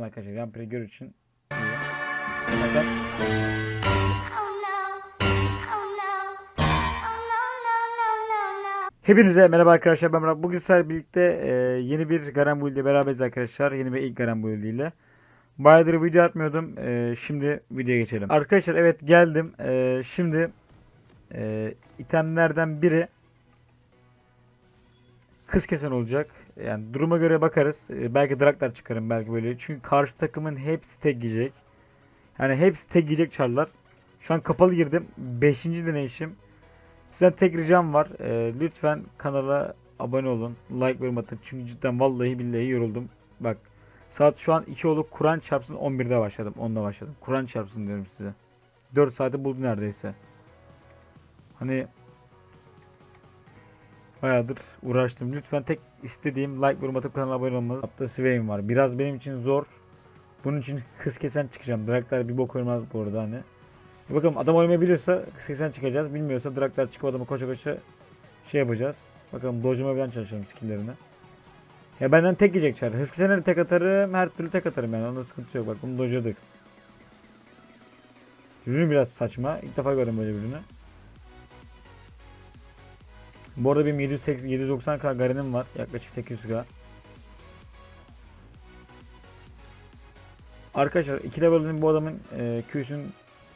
arkadaşlar. Yan gör için. Hepinize merhaba arkadaşlar ben Murat. Bugün sizlerle birlikte e, yeni bir Garen Build ile beraberiz arkadaşlar. Yeni bir ilk Garen Build ile. Bayağıdır video atmıyordum. E, şimdi videoya geçelim. Arkadaşlar evet geldim. E, şimdi e, itemlerden biri kız kesen olacak. Yani duruma göre bakarız. E, belki draklar çıkarım belki böyle. Çünkü karşı takımın hepsi tek giyecek. Yani hepsi tek giyecek çarlar. Şu an kapalı girdim. 5. deneyişim. Sizden tek ricam var. Ee, lütfen kanala abone olun. Like ve atın. Çünkü cidden vallahi billahi yoruldum. Bak saat şu an 2 olup Kur'an çarpsın 11'de başladım. 10'da başladım. Kur'an çarpsın diyorum size. 4 saati buldu neredeyse. Hani bayağıdır uğraştım. Lütfen tek istediğim like yorum atıp kanala abone olmanız. Hatta Swain var. Biraz benim için zor. Bunun için kız kesen çıkacağım. Draklar bir bok olmaz bu arada hani. Bir Bakalım adam oynamayı biliyorsa 80 çıkacağız. Bilmiyorsa draklar çıkıp adamı koşa koşa şey yapacağız. Bakalım dojuma falan çalışalım skilllerini. Ya benden tek yiyecek çar. Hız kesene de tek atarım. Her türlü tek atarım yani. Onda sıkıntı yok. Bak bunu dojladık. Ürünü biraz saçma. İlk defa gördüm böyle bir ürünü. Bu arada benim 780, 790k Garen'im var. Yaklaşık 800k. Arkadaşlar 2 level'ın bu adamın e, Q'sün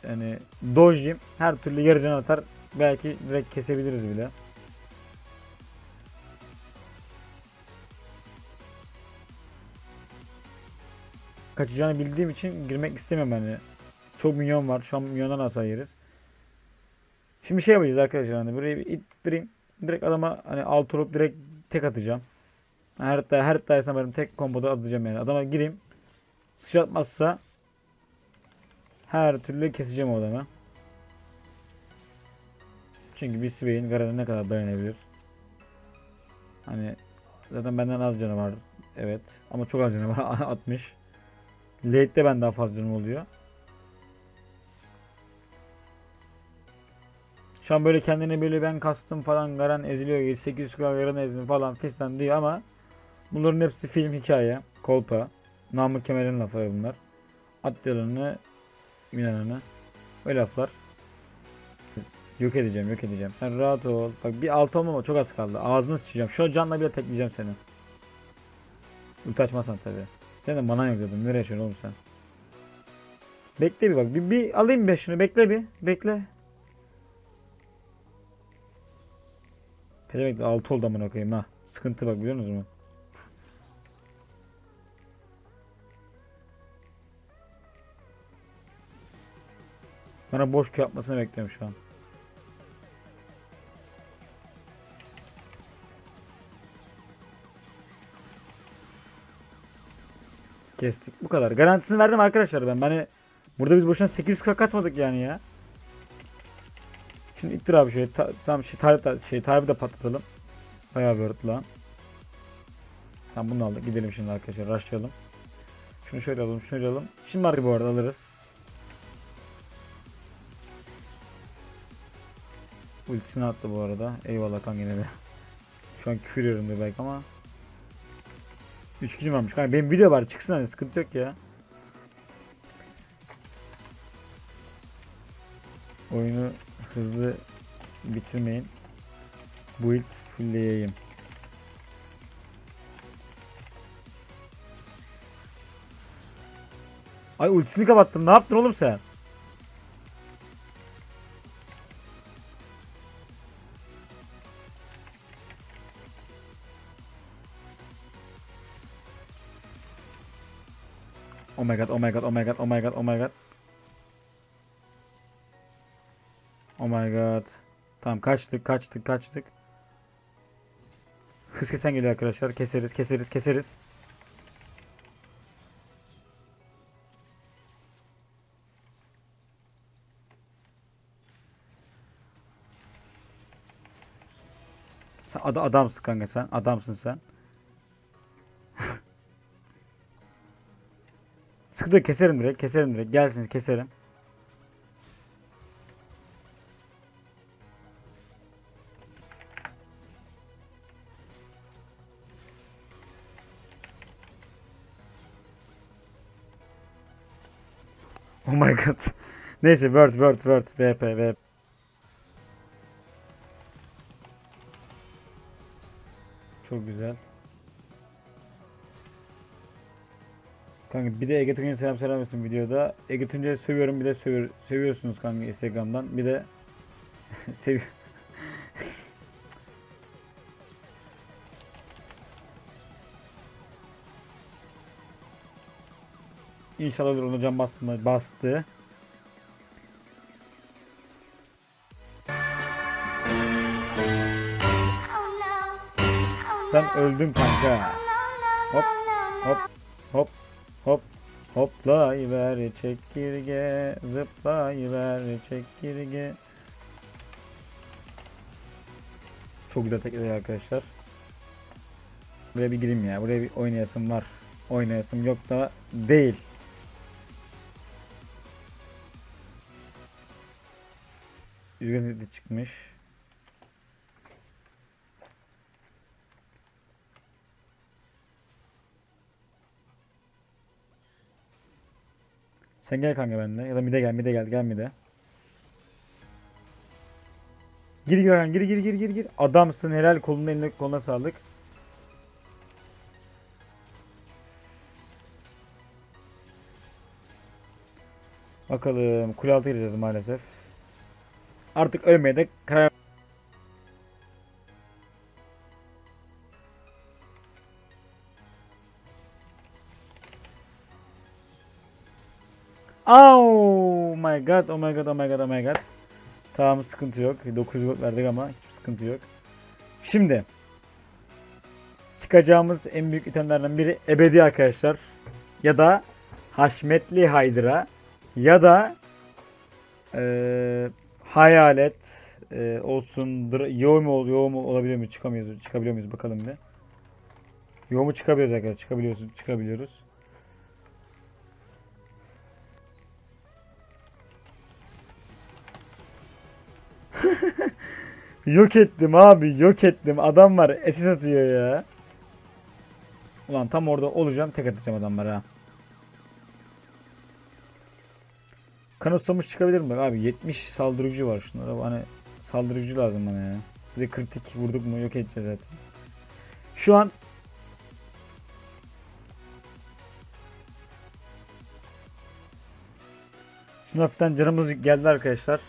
yani dojlayayım. Her türlü yarı atar. Belki direkt kesebiliriz bile. Kaçacağını bildiğim için girmek istemiyorum hani. Çok minyon var. Şu an minyondan hasar yeriz. Şimdi şey yapacağız arkadaşlar hani burayı bir ittireyim. Direkt adama hani alt olup direkt tek atacağım. Her her tanesine benim tek komboda atacağım yani. Adama gireyim. Sıçratmazsa her türlü keseceğim o adamı. Çünkü bir Swain Garen'e ne kadar dayanabilir? Hani zaten benden az canı var. Evet. Ama çok az canı var. 60. Late'de ben daha fazla canım oluyor. Şu an böyle kendine böyle ben kastım falan Garen eziliyor. 800 kg Garen ezdim falan fistan diyor ama bunların hepsi film hikaye. Kolpa. Namık Kemal'in lafları bunlar. At yalanını Milan'ını. Öyle laflar. Yok edeceğim, yok edeceğim. Sen rahat ol. Bak bir altı olmama çok az kaldı. Ağzını sıçacağım. Şu canla bile tekleyeceğim seni. Ulti açmazsan tabi. Sen de manan yok dedim. Nereye yaşıyorsun oğlum sen? Bekle bir bak. Bir, bir alayım bir şunu. Bekle bir. Bekle. Pelemek de 6 oldu amına koyayım ha. Sıkıntı bak biliyor musunuz mu? Bana boş yapmasını bekliyorum şu an. Kestik. Bu kadar. Garantisini verdim arkadaşlar ben. Hani burada biz boşuna 800k kaçmadık yani ya. Şimdi ittir abi şöyle. Ta, tamam şey Tayyip şey Tayyip'i de patlatalım. Bayağı bir lan. Tamam bunu aldık. Gidelim şimdi arkadaşlar. Rushlayalım. Şunu şöyle alalım. Şöyle alalım. Şimdi var bu arada alırız. Ultisini attı bu arada. Eyvallah kan yine de. Şu an küfür yiyorum belki ama. 3 gücüm varmış. Kanka benim video var çıksın hani sıkıntı yok ya. Oyunu hızlı bitirmeyin. Build fullleyeyim. Ay ultisini kapattım. Ne yaptın oğlum sen? Oh my god, oh my god, oh my god, oh my god, oh my god. Oh my god. Tamam kaçtık, kaçtık, kaçtık. Hız kesen geliyor arkadaşlar. Keseriz, keseriz, keseriz. Sen ad adamsın kanka sen. Adamsın sen. Yok keserim direkt keserim direkt gelsin keserim. Oh my god. Neyse word word word VP VP. Çok güzel. Kanka bir de Ege Tunç'a selam selam olsun videoda. Ege Tunç'u sövüyorum bir de sövüyor, sövüyorsunuz kanka Instagram'dan. Bir de sev İnşallah olur olacağım basma bastı. No. öldün kanka. Hop, hop, hop, hop. Hoplayıver çekirge, zıplayıver çekirge. Çok güzel tekrar arkadaşlar. Buraya bir gireyim ya. Buraya bir oynayasım var. Oynayasım yok da değil. Üzgün de çıkmış. Sen gel kanka benimle. Ya da mide gel, mide gel, gel mide. Gir gir gir gir gir gir gir. Adamsın helal koluna eline koluna sağlık. Bakalım kule altı gireceğiz maalesef. Artık ölmeye de karar Oh my god, oh my god, oh my god, oh my god. Tamam sıkıntı yok. 900 gold verdik ama hiçbir sıkıntı yok. Şimdi çıkacağımız en büyük itemlerden biri ebedi arkadaşlar. Ya da haşmetli haydra ya da eee hayalet eee, olsun. Yo mu yo mu olabiliyor mu? Çıkamıyoruz. Çıkabiliyor muyuz bakalım bir. Yo mu çıkabiliyoruz arkadaşlar? Çıkabiliyoruz. Çıkabiliyoruz. Yok ettim abi yok ettim. Adam var SS atıyor ya. Ulan tam orada olacağım tek atacağım adamlara. ha. Kanıtsamış çıkabilir mi? Abi 70 saldırıcı var şunlara. Hani saldırıcı lazım bana ya. Bir de kritik vurduk mu yok edeceğiz zaten. Şu an Şimdi hafiften canımız geldi arkadaşlar.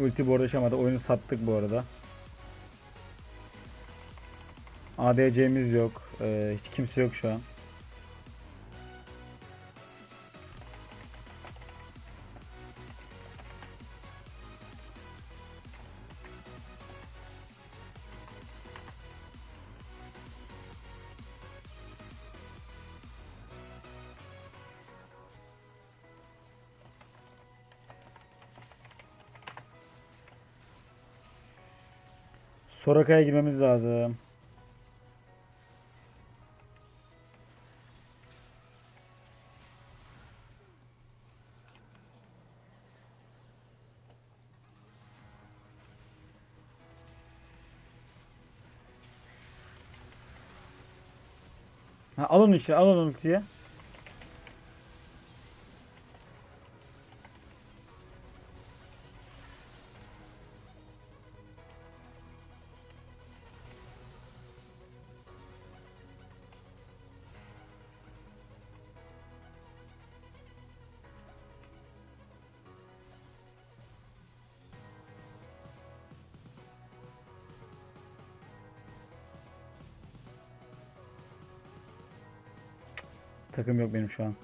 Ulti bu arada şamada. Oyunu sattık bu arada. ADC'miz yok. Ee, hiç kimse yok şu an. Soraka'ya girmemiz lazım. Ha, al onu işte, al onu ultiye. Takım yok benim şu an.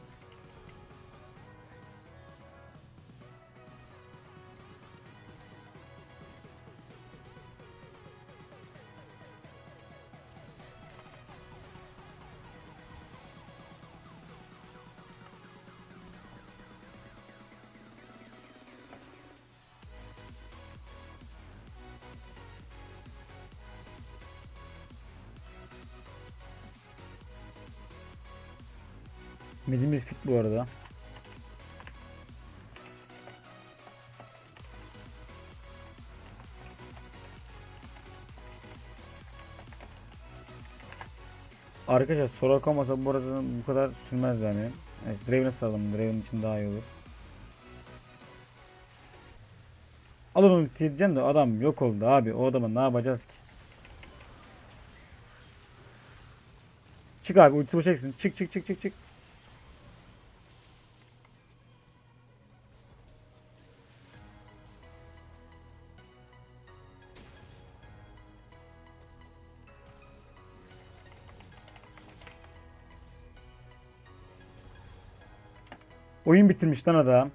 Midimiz fit bu arada. Arkadaşlar Soraka olmasa bu arada bu kadar sürmez yani. Evet, Draven'e saralım. Draven için daha iyi olur. Alın ulti diyeceğim de adam yok oldu abi. O adama ne yapacağız ki? Çık abi ultisi boşa gitsin. Çık çık çık çık çık. Oyun bitirmiş lan adam.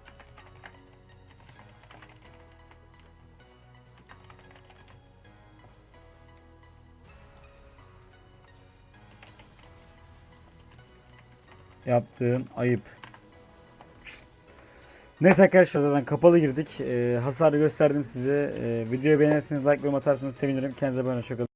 Yaptığın ayıp. Neyse arkadaşlar zaten kapalı girdik. Ee, hasarı gösterdim size. Ee, videoyu beğenirseniz like ve atarsanız sevinirim. Kendinize iyi bakın. Hoşça kalın.